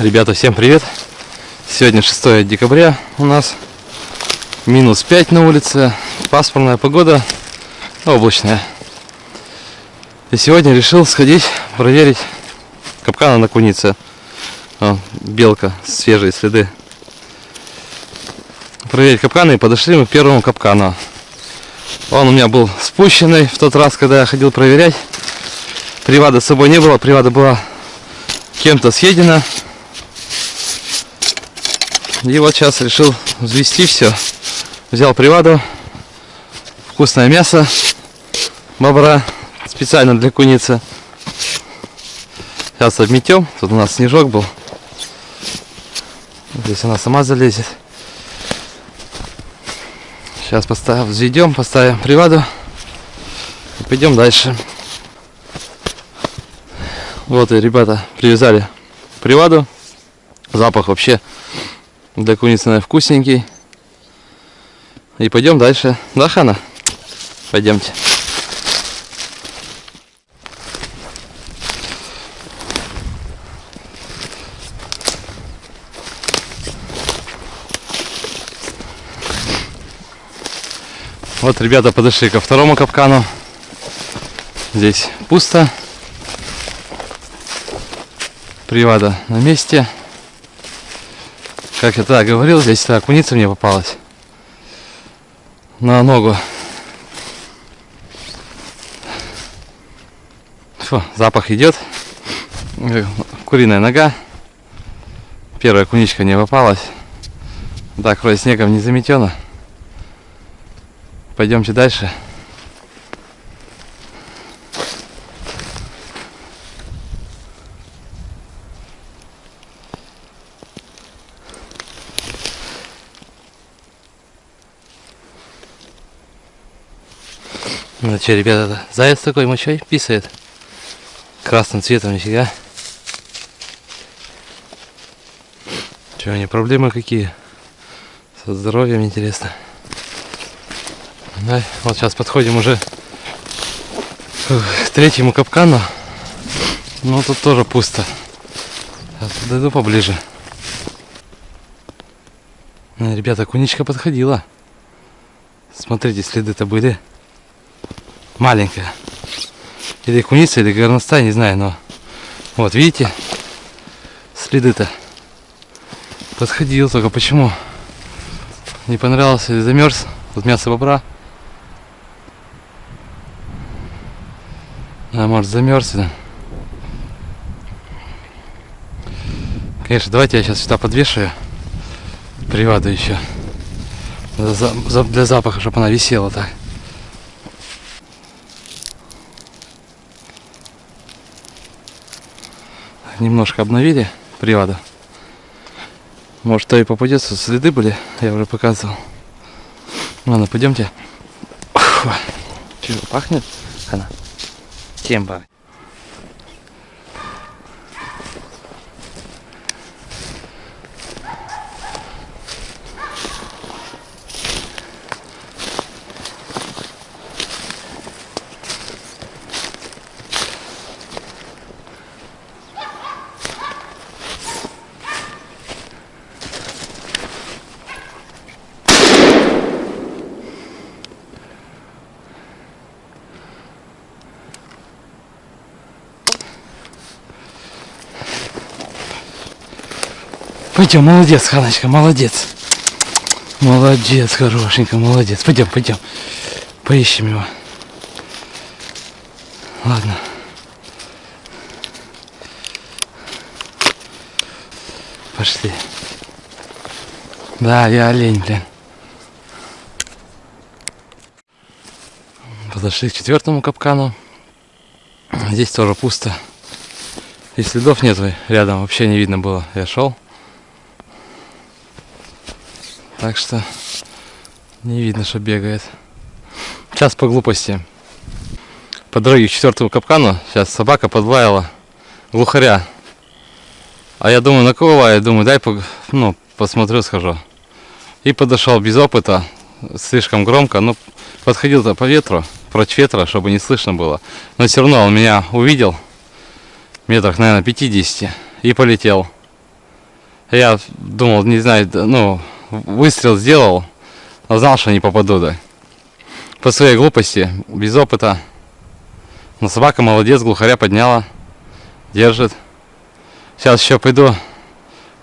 Ребята, всем привет! Сегодня 6 декабря у нас минус 5 на улице, пасмурная погода, облачная. И сегодня решил сходить проверить капкана на кунице. О, белка, свежие следы. Проверить капканы и подошли мы к первому капкану. Он у меня был спущенный в тот раз, когда я ходил проверять. Привада с собой не было, привада была кем-то съедена. И вот сейчас решил взвести все. Взял приваду, вкусное мясо бобра, специально для куницы. Сейчас обметем. Тут у нас снежок был. Здесь она сама залезет. Сейчас поставим, взведем, поставим приваду. И пойдем дальше. Вот и ребята привязали приваду. Запах вообще для куницы наверное, вкусненький. И пойдем дальше. Да, Хана? Пойдемте. Вот ребята подошли ко второму капкану. Здесь пусто. Привада на месте. Как я тогда говорил, здесь тогда куница мне попалась. На ногу. Фу, запах идет. Куриная нога. Первая куничка не попалась. Так, вроде снегом не заметено. Пойдемте дальше. Что, ребята, заяц такой мочой писает. Красным цветом нифига. Что, у него проблемы какие? Со здоровьем интересно. Да, вот сейчас подходим уже к третьему капкану. Ну тут тоже пусто. Сейчас подойду поближе. Ну, ребята, куничка подходила. Смотрите, следы-то были маленькая. Или куница, или горностай, не знаю, но вот видите, следы-то. Подходил, только почему? Не понравился или замерз. Вот мясо бобра. А может замерз. Да? Конечно, давайте я сейчас сюда подвешаю приваду еще. Для запаха, чтобы она висела так. Немножко обновили привода. Может, то и попадется. Следы были, я уже показывал. Ладно, пойдемте. Чего, пахнет? Хана. Чем пахнет? Пойдем, молодец, Ханочка, молодец. Молодец, хорошенько, молодец. Пойдем, пойдем. Поищем его. Ладно. Пошли. Да, я олень, блин. Подошли к четвертому капкану. Здесь тоже пусто. И следов нет рядом, вообще не видно было. Я шел. Так что не видно, что бегает. Сейчас по глупости. По дороге к четвертому капкану сейчас собака подлаяла глухаря. А я думаю, на кого лает? Думаю, дай ну, посмотрю, схожу. И подошел без опыта, слишком громко. Ну, подходил-то по ветру, против ветра, чтобы не слышно было. Но все равно он меня увидел, метрах, наверное, 50, и полетел. Я думал, не знаю, ну, выстрел сделал, но знал, что не попаду, да. По своей глупости, без опыта. Но собака молодец, глухаря подняла, держит. Сейчас еще пойду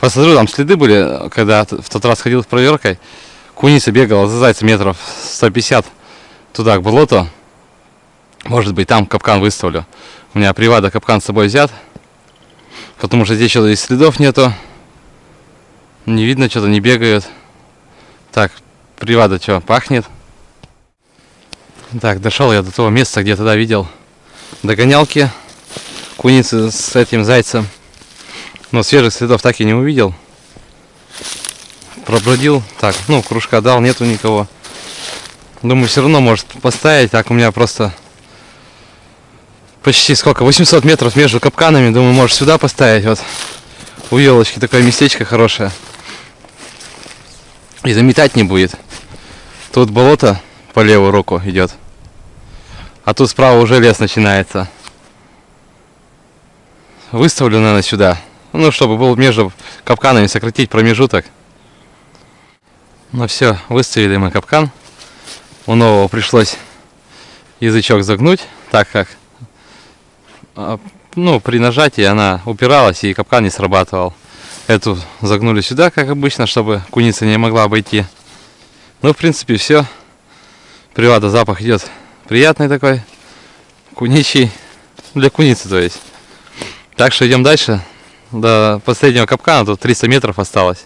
посмотрю, там следы были, когда в тот раз ходил с проверкой. Куница бегала за зайцем метров 150 туда, к болоту. Может быть, там капкан выставлю. У меня привада капкан с собой взят. Потому что здесь что-то следов нету. Не видно, что-то не бегают. Так, привада что, пахнет? Так, дошел я до того места, где тогда видел догонялки куницы с этим зайцем. Но свежих следов так и не увидел. Пробродил. Так, ну, кружка дал, нету никого. Думаю, все равно может поставить. Так у меня просто почти сколько? 800 метров между капканами. Думаю, может сюда поставить. Вот у елочки такое местечко хорошее. И заметать не будет. Тут болото по левую руку идет. А тут справа уже лес начинается. Выставлю, наверное, сюда. Ну, чтобы был между капканами сократить промежуток. Ну все, выставили мы капкан. У нового пришлось язычок загнуть, так как а, ну, при нажатии она упиралась и капкан не срабатывал. Эту загнули сюда, как обычно, чтобы куница не могла обойти. Ну, в принципе, все. Привата запах идет приятный такой, куничий, для куницы, то есть. Так что идем дальше. До последнего капкана тут 300 метров осталось.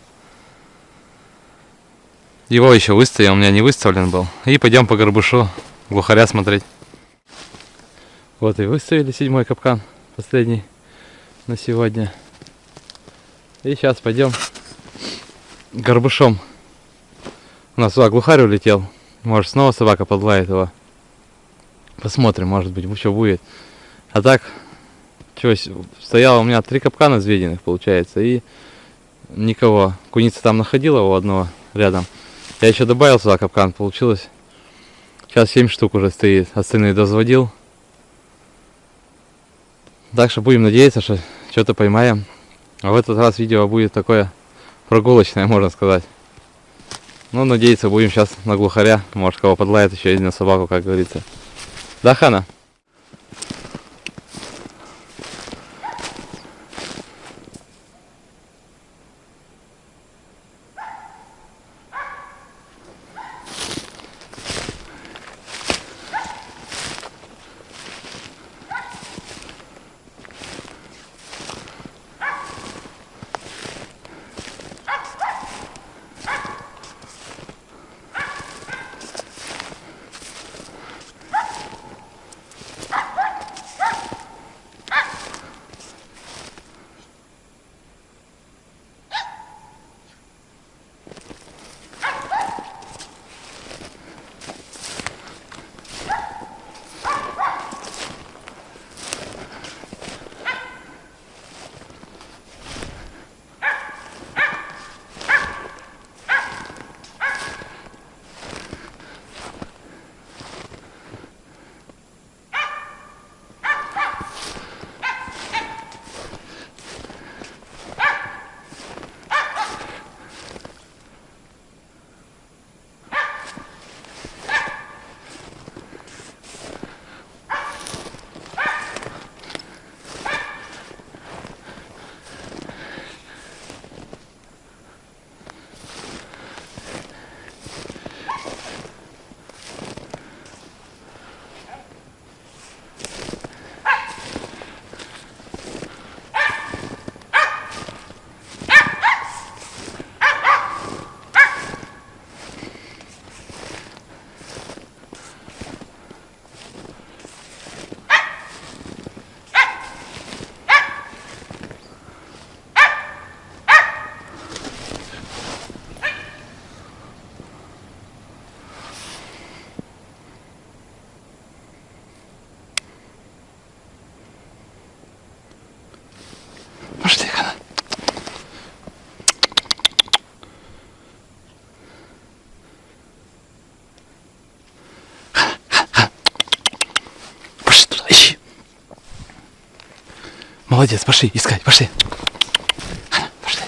Его еще выставил, у меня не выставлен был. И пойдем по горбушу глухаря смотреть. Вот и выставили седьмой капкан, последний на сегодня. И сейчас пойдем горбушом. У нас сюда глухарь улетел. Может снова собака подлает его. Посмотрим, может быть, что будет. А так, что, стояло у меня три капкана взведенных, получается, и никого. Куница там находила у одного рядом. Я еще добавил сюда капкан, получилось. Сейчас 7 штук уже стоит, остальные дозводил. Так что будем надеяться, что что-то поймаем. А в этот раз видео будет такое прогулочное, можно сказать. Ну, надеяться будем сейчас на глухаря. Может, кого подлает еще на собаку, как говорится. Да, Хана? Молодец, пошли искать, пошли. Пошли.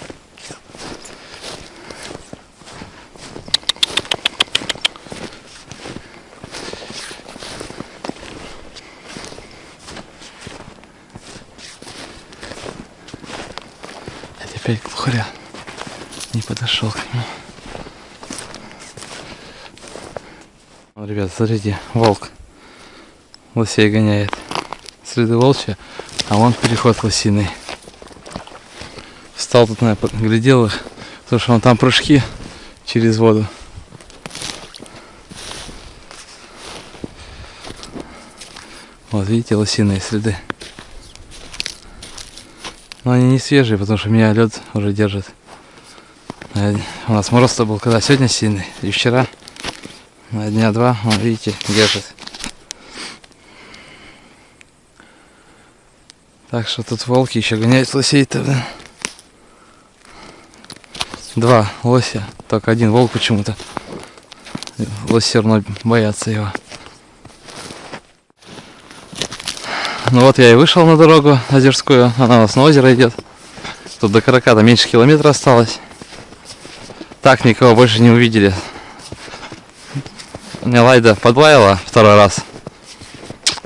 теперь, опять глухаря. Не подошел к нему. Ну, ребят, смотрите, волк лосей гоняет. Следы волчья а вон переход лосиный. Встал тут, наверное, глядел их, потому что вон там прыжки через воду. Вот видите, лосиные следы. Но они не свежие, потому что меня лед уже держит. У нас мороз-то был когда? Сегодня сильный. И вчера. На дня два, вот видите, держит. Так что тут волки еще гоняют лосей-то, блин. Два лося, только один волк почему-то. Лось все равно боятся его. Ну вот я и вышел на дорогу озерскую, она у нас на озеро идет. Тут до Караката меньше километра осталось. Так никого больше не увидели. Мне Лайда подлаяла второй раз.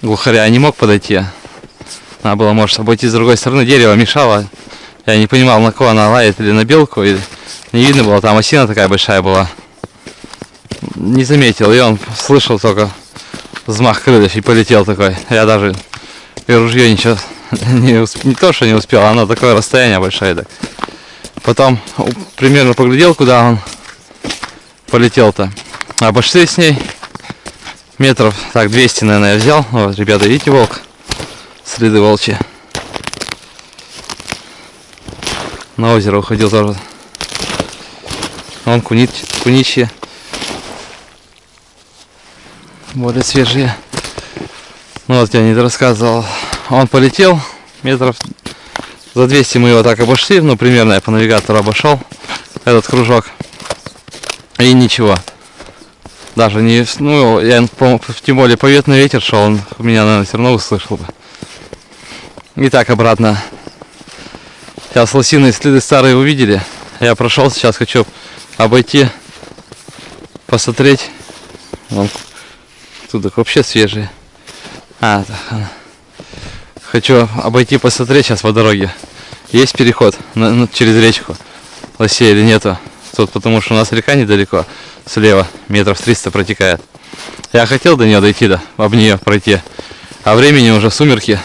Глухаря не мог подойти. Надо было, может, обойти с другой стороны. Дерево мешало. Я не понимал, на кого она лает, или на белку. И не видно было, там осина такая большая была. Не заметил, и он слышал только взмах крыльев и полетел такой. Я даже и ружье ничего не, усп... не то, что не успел, оно такое расстояние большое. Так. Потом примерно поглядел, куда он полетел-то. Обошли с ней метров, так, 200, наверное, я взял. Вот, ребята, видите, волк? Следы волчьи. На озеро уходил тоже. Вон кунит, куничьи. Более свежие. Ну вот я не рассказывал. Он полетел метров за 200 мы его так обошли, ну примерно я по навигатору обошел этот кружок. И ничего. Даже не, ну я тем более поветный ветер шел, он меня, наверное, все равно услышал бы. И так обратно. Сейчас лосиные следы старые увидели. Я прошел, сейчас хочу обойти, посмотреть. Вон, тут вообще свежие. А, так, хочу обойти посмотреть сейчас по дороге. Есть переход на, на, через речку лосей или нету? Тут потому что у нас река недалеко, слева, метров 300 протекает. Я хотел до нее дойти, да, об нее пройти. А времени уже сумерки.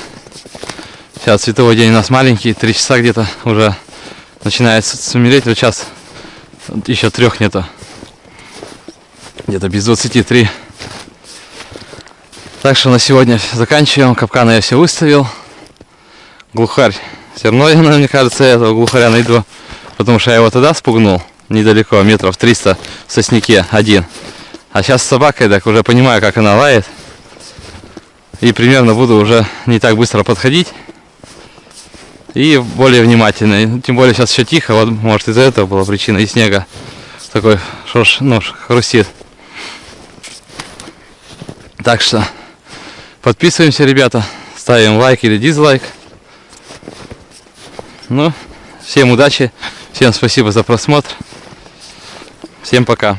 Сейчас световой день у нас маленький, три часа где-то уже начинает сумереть. Вот сейчас еще трех нету. Где-то без 23. Так что на сегодня заканчиваем. Капканы я все выставил. Глухарь. Все равно, я, мне кажется, этого глухаря найду. Потому что я его тогда спугнул. Недалеко, метров 300 в сосняке один. А сейчас с собакой, так уже понимаю, как она лает. И примерно буду уже не так быстро подходить. И более внимательно. Тем более сейчас еще тихо. Вот, может, из-за этого была причина. И снега такой шорш, ну, хрустит. Так что Подписываемся, ребята. Ставим лайк или дизлайк. Ну, всем удачи. Всем спасибо за просмотр. Всем пока.